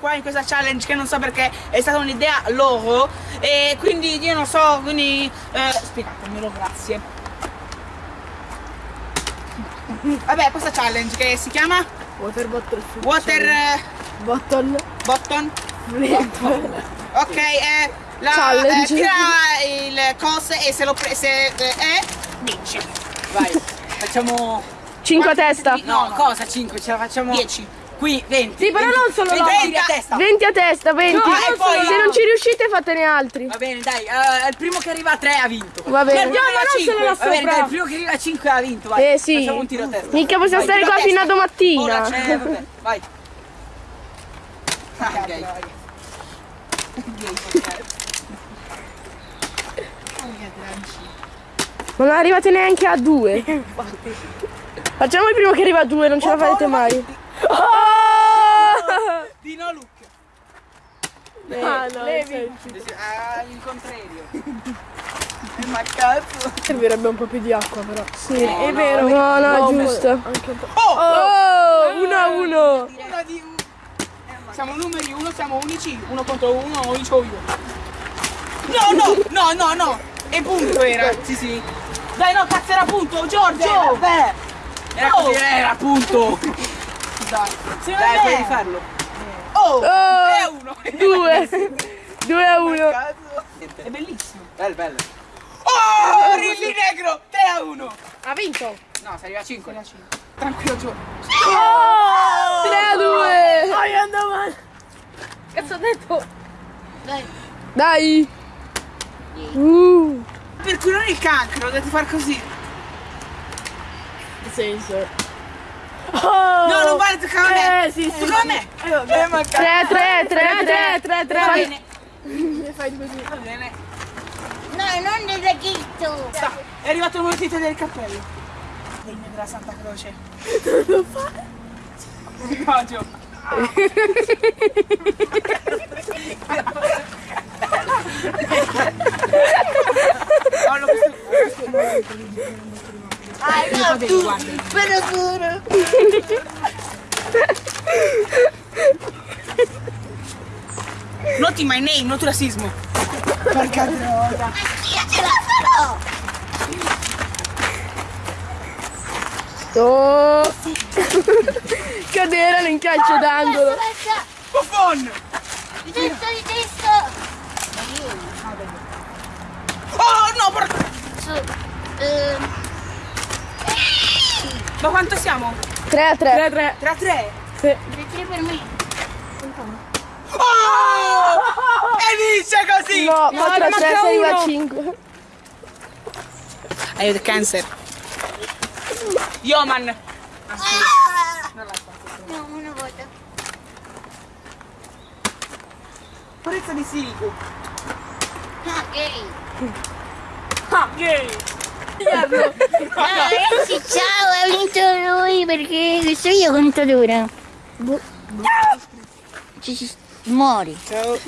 qua in questa challenge che non so perché è stata un'idea loro e quindi io non so, quindi eh, spiegatemelo, grazie. Vabbè, questa challenge che si chiama Water bottle. Water eh, Bottle. Button. Flip. Ok, eh, la, Challenge. eh, tira il cose e se lo pre- se eh, è vinci. Vai, facciamo... 5 a testa. No, No, no. cosa 5? Ce la facciamo... 10. Qui 20. Sì, però non solo 20 loro. tiri a testa. 20 a testa, 20. No, e poi- Se non ci riuscite fatene altri. Va bene, dai, eh, il primo che arriva a 3 ha vinto. Va bene. No, a non solo 5. là Va bene, sopra. dai, il primo che arriva a 5 ha vinto, vai. Eh sì. Facciamo un tiro a testa. Mica possiamo Vai, stare qua fino a domattina. Ora c'è, vabbè, vai. Ah, ok. Ma non arrivate neanche a 2. Facciamo il primo che arriva a 2, non ce la farete mai. Oh! Di no look. Ah, no, Levi. Ah, l'incontrario. Ma cazzo. Servirebbe un po' più di acqua però. Sì, No, è no, vero. No, no, è giusto. Oh! Oh, 1 a 1. Uno di uno. Siamo numeri uno, siamo unici. Uno contro uno, o vinco io. No, no, no, no, no. E punto era. Sì, sì. Dai, no, cazzo era punto, Giorgio. Vabbè. Era Oh. così, era appunto. Dai, Dai, puoi rifarlo. Oh, Oh, è uno. 2. 2 a 1. Cazzo. È bellissimo. Bello, bello. Oh, Rilli negro, 3 a 1. Ha vinto. No, si arriva a 5. Tranquillo, Giorgio. 3 a 2. Dai, andiamo. Cazzo ho detto? Dai. Uh. Per curare il cancro dovete far così. Che senso? No, non vale, toccava a me. Eh, sì, sì. Toccava a me. Eh, ma cazzo. 3 3 3 3 3 3. Va bene. Fai così. Va bene. No, non del ragazzo. Sta, è arrivato il momento del cappello. Degno della Santa Croce. Lo fa? No, Gio. Paolo, questo, Ah, no, tu. Però pure. Noti my name, not razzismo. Porca droga. Io ce la farò. Oh. Cadere in calcio d'angolo. Buffon! di testo, di testo. Oh no, porca... Su. ehm, Ma quanto siamo? 3 a 3. 3 3. 3 a 3? Sì. le tre per me. Oh! E vince così! No, No, 4 a ne 3 manca si arriva a uno. 5. Hai il cancer. Yoman. Ah! No, una volta. Purezza di silico. Ah, gay. Ah, gay! Ah, ragazzi, ciao, perché questo io conto dura. Bu- Ci si muori. Ciao.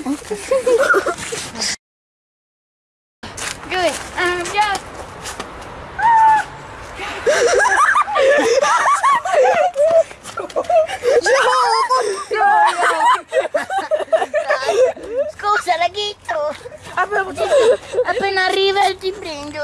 Due, ah, già. Scusa, laghetto. Appena arriva ti prendo.